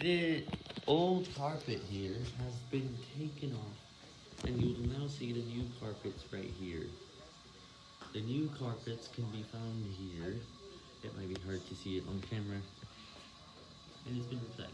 The old carpet here has been taken off, and you will now see the new carpets right here. The new carpets can be found here. It might be hard to see it on camera, and it's been replaced.